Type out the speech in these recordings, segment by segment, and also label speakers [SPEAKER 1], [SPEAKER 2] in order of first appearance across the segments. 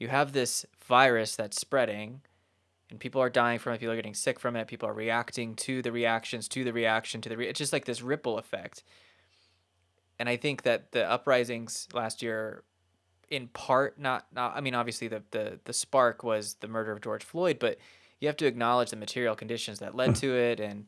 [SPEAKER 1] you have this virus that's spreading and people are dying from it people are getting sick from it people are reacting to the reactions to the reaction to the re- it's just like this ripple effect. And i think that the uprisings last year in part not not i mean obviously the the, the spark was the murder of george floyd but you have to acknowledge the material conditions that led to it and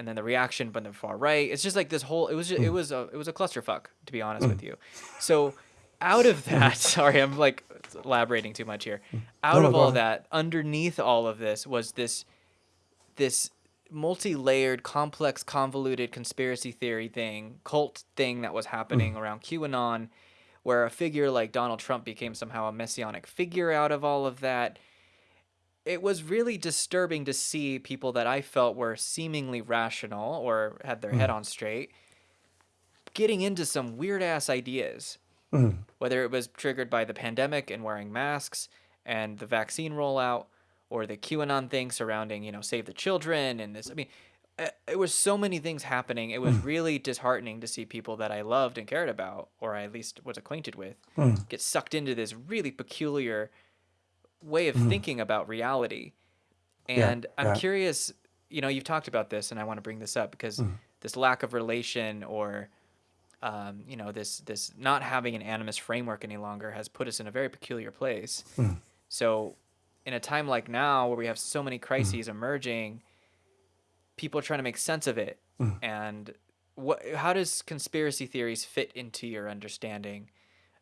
[SPEAKER 1] and then the reaction from the far right. It's just like this whole it was just, it was a it was a clusterfuck to be honest with you. So out of that sorry i'm like elaborating too much here. Out
[SPEAKER 2] No,
[SPEAKER 1] of all
[SPEAKER 2] on.
[SPEAKER 1] that underneath all of this was this this multi-layered complex convoluted conspiracy theory thing cult thing that was happening mm. around qanon where a figure like donald trump became somehow a messianic figure out of all of that. It was really disturbing to see people that i felt were seemingly rational or had their head mm. on straight getting into some weird ass ideas Mm-hmm. whether it was triggered by the pandemic and wearing masks and the vaccine rollout or the QAnon thing surrounding, you know, save the children and this. I mean, uh, it was so many things happening. It was mm-hmm. really disheartening to see people that I loved and cared about, or I at least was acquainted with, mm-hmm. get sucked into this really peculiar way of thinking about reality. And I'm
[SPEAKER 2] yeah.
[SPEAKER 1] curious, you know, you've talked about this, and I want to bring this up because mm. this lack of relation or um, you know this this not having an animist framework any longer has put us in a very peculiar place. So, in a time like now where we have so many crises emerging, people are trying to make sense of it. And what how does conspiracy theories fit into your understanding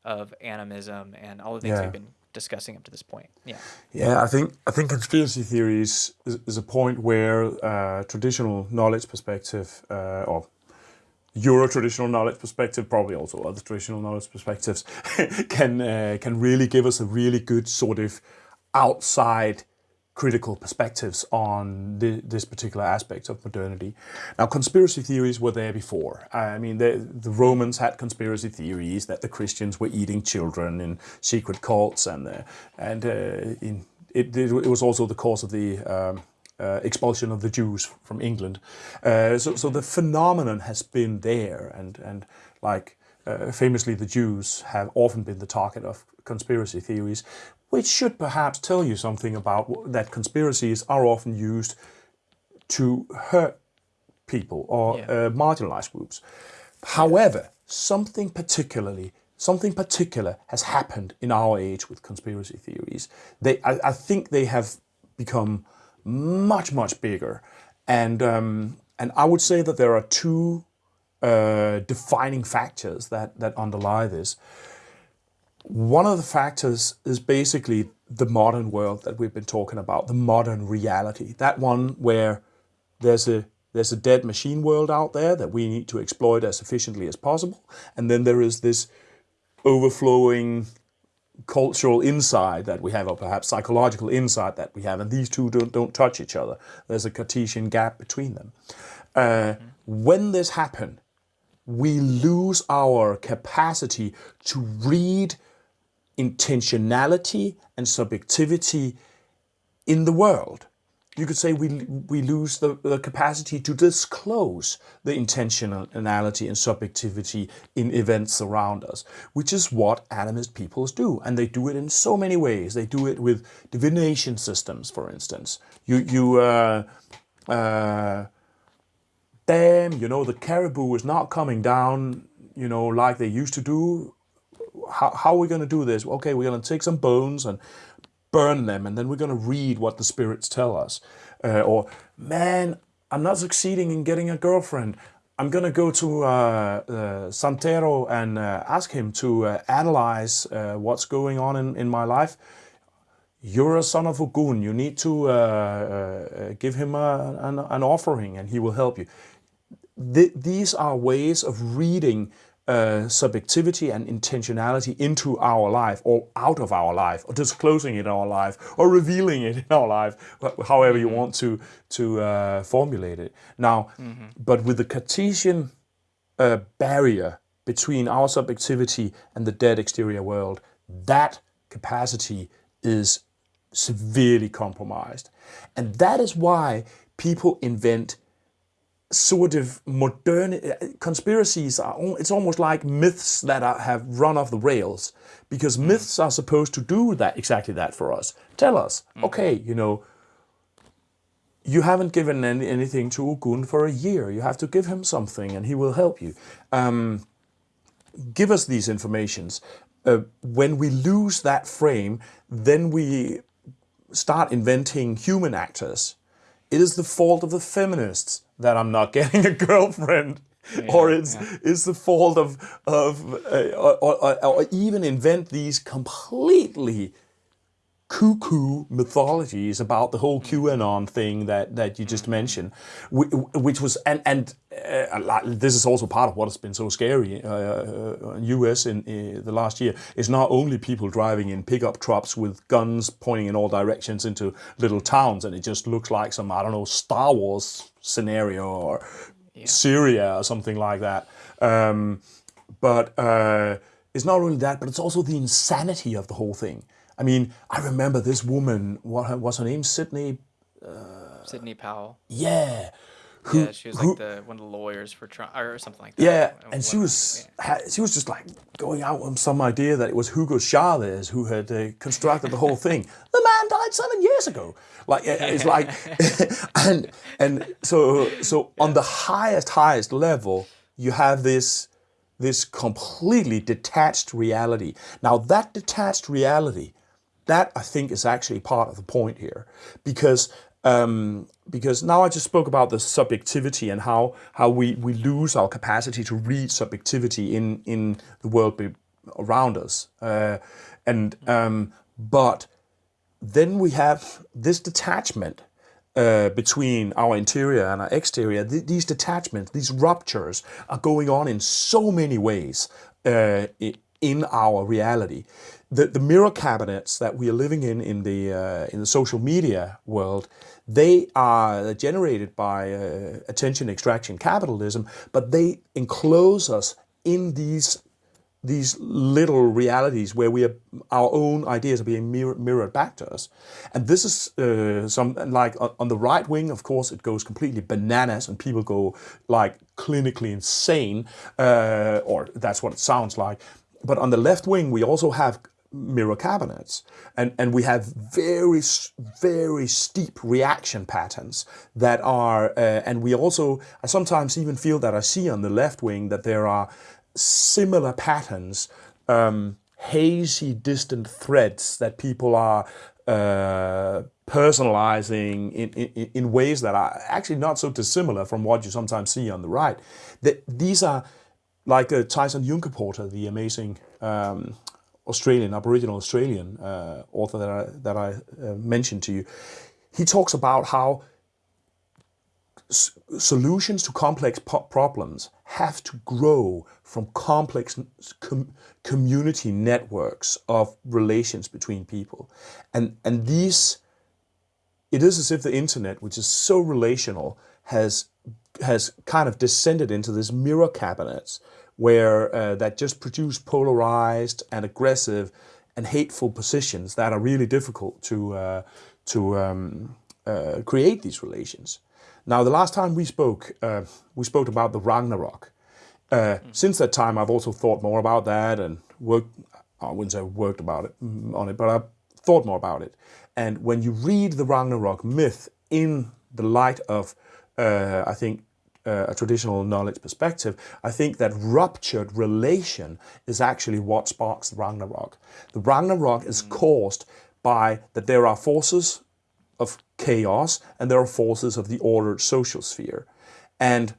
[SPEAKER 1] of animism and all the things
[SPEAKER 2] Yeah.
[SPEAKER 1] we've been discussing up to this point? Yeah.
[SPEAKER 2] Yeah, I think I think conspiracy theories is, is a point where uh, traditional knowledge perspective uh, or Euro traditional knowledge perspective, probably also other traditional knowledge perspectives, can uh, can really give us a really good sort of outside critical perspectives on the, this particular aspect of modernity. Now, conspiracy theories were there before. I mean, the, the Romans had conspiracy theories that the Christians were eating children in secret cults, and uh, and uh, in, it, it was also the cause of the um, uh, expulsion of the Jews from England. Uh, so, so the phenomenon has been there, and and like uh, famously, the Jews have often been the target of conspiracy theories, which should perhaps tell you something about that conspiracies are often used to hurt people or
[SPEAKER 1] Yeah.
[SPEAKER 2] uh, marginalized groups. However, something particularly something particular has happened in our age with conspiracy theories. They, I, I think they have become much much bigger, and um, and I would say that there are two uh, defining factors that that underlie this. One of the factors is basically the modern world that we've been talking about, the modern reality. That one where there's a there's a dead machine world out there that we need to exploit as efficiently as possible, and then there is this overflowing cultural insight that we have, or perhaps psychological insight that we have, and these two don't, don't touch each other. There's a Cartesian gap between them. Uh, When this happens, we lose our capacity to read intentionality and subjectivity in the world. You could say we, we lose the, the capacity to disclose the intentionality and subjectivity in events around us, which is what animist peoples do. And they do it in so many ways. They do it with divination systems, for instance. You, you uh, uh, damn, you know, the caribou is not coming down, you know, like they used to do. How, how are we going to do this? Okay, we're going to take some bones and burn them, and then we're going to read what the spirits tell us. Uh, or, man, I'm not succeeding in getting a girlfriend. I'm going to go to uh, uh, Santero and uh, ask him to uh, analyze uh, what's going on in, in my life you're a son of Ogun. You need to give him a, an, an offering and he will help you. Th- these are ways of reading uh, subjectivity and intentionality into our life or out of our life or disclosing it in our life or revealing it in our life, however you want to, to uh, formulate it. Now, but with the Cartesian uh, barrier between our subjectivity and the dead exterior world, that capacity is severely compromised. And that is why people invent sort of modern conspiracies are it's almost like myths that are, have run off the rails because myths are supposed to do that exactly that for us. Tell us okay you know you haven't given any, anything to Ogun for a year. You have to give him something and he will help you. Um, give us these informations. Uh, when we lose that frame then we start inventing human actors it is the fault of the feminists that I'm not getting a girlfriend. Yeah, or it's yeah. it's the fault of of uh, or, or, or, even invent these completely cuckoo mythologies about the whole QAnon thing that that you just mentioned, which was and and uh, this is also part of what has been so scary uh, uh in U.S. in uh, the last year. Is not only people driving in pickup trucks with guns pointing in all directions into little towns, and it just looks like some I don't know Star Wars scenario or yeah. Syria or something like that. Um, but uh, it's not only that, but it's also the insanity of the whole thing. I mean, I remember this woman. What her, was her name? Sidney.
[SPEAKER 1] Uh, Sidney Powell.
[SPEAKER 2] Yeah.
[SPEAKER 1] Who, yeah, she was who, like the one of the lawyers for Trump or something like that.
[SPEAKER 2] Yeah, and she was yeah. she was just like going out on some idea that it was Hugo Chavez who had uh, constructed the whole thing. The man died seven years ago. Like it's like, and and so so on the highest highest level, you have this this completely detached reality. Now that detached reality that I think is actually part of the point here, because um, because now I just spoke about the subjectivity and how how we we lose our capacity to read subjectivity in in the world around us, uh, and um, but then we have this detachment uh, between our interior and our exterior, th these detachments, these ruptures are going on in so many ways uh, in our reality the, the mirror cabinets that we are living in in the uh, in the social media world, they are generated by uh, attention extraction capitalism, but they enclose us in these these little realities where we are, our own ideas are being mirror, mirrored back to us. And this is uh, some like on the right wing, of course, it goes completely bananas and people go like clinically insane, uh, or that's what it sounds like. But on the left wing, we also have mirror cabinets. And, and we have very, very steep reaction patterns that are, uh, and we also, I sometimes even feel that I see on the left wing that there are similar patterns, um, hazy, distant threads that people are uh, personalizing in, in, in ways that are actually not so dissimilar from what you sometimes see on the right. That these are like uh, Tyson Yunkaporta, the amazing um, Australian, Aboriginal Australian uh, author that I, that I uh, mentioned to you, he talks about how solutions to complex problems have to grow from complex com community networks of relations between people. And, and these, it is as if the internet, which is so relational, has, has kind of descended into this mirror cabinets where uh, that just produce polarized and aggressive and hateful positions that are really difficult to uh, to um, uh, create these relations. Now, the last time we spoke, uh, we spoke about the Ragnarok. Mm. Since that time, I've also thought more about that and worked. I wouldn't say worked about it mm, on it, but I've thought more about it. And when you read the Ragnarok myth in the light of, uh, I think, uh, a traditional knowledge perspective, I think that ruptured relation is actually what sparks the Ragnarok. The Ragnarok is mm. caused by that there are forces of chaos and there are forces of the ordered social sphere. And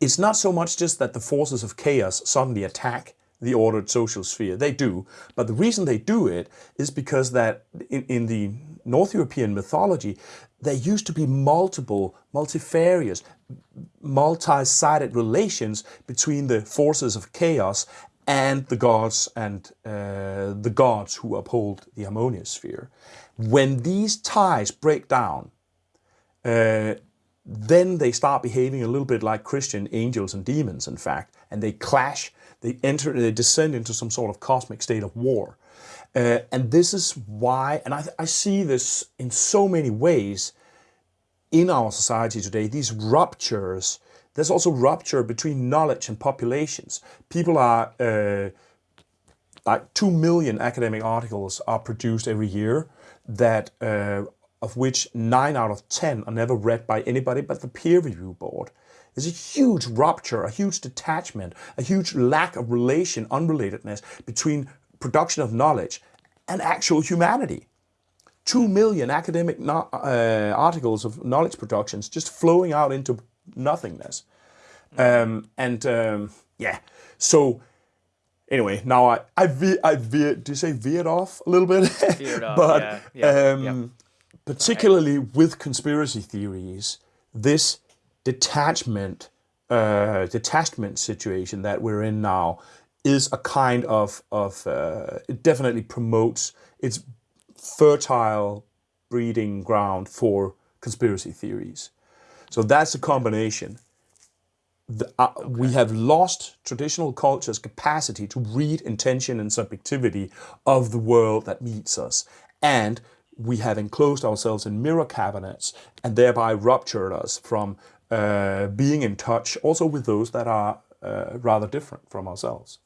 [SPEAKER 2] it's not so much just that the forces of chaos suddenly attack the ordered social sphere. They do. But the reason they do it is because that in, in the North European mythology, there used to be multiple, multifarious, multi-sided relations between the forces of chaos and the gods and uh, the gods who uphold the harmonious sphere. When these ties break down, uh, then they start behaving a little bit like Christian angels and demons, in fact, and they clash, they enter, they descend into some sort of cosmic state of war. Uh, and this is why, and I, I see this in so many ways, in our society today, these ruptures, there's also rupture between knowledge and populations. People are, uh, like 2 million academic articles are produced every year that uh, of which 9 out of 10 are never read by anybody but the peer review board. There's a huge rupture, a huge detachment, a huge lack of relation, unrelatedness between production of knowledge and actual humanity. 2 million academic no, uh, articles of knowledge productions just flowing out into nothingness. Um, and um, yeah, so anyway, now I I, ve I veered, do you say veered off a little bit?
[SPEAKER 1] Veered off,
[SPEAKER 2] but
[SPEAKER 1] yeah, yeah,
[SPEAKER 2] um,
[SPEAKER 1] yep.
[SPEAKER 2] Particularly with conspiracy theories, this detachment uh, detachment situation that we're in now is a kind of of uh, it definitely promotes it's fertile breeding ground for conspiracy theories. So that's a combination. The, uh, We have lost traditional culture's capacity to read intention and subjectivity of the world that meets us. And we have enclosed ourselves in mirror cabinets and thereby ruptured us from uh, being in touch also with those that are uh, rather different from ourselves.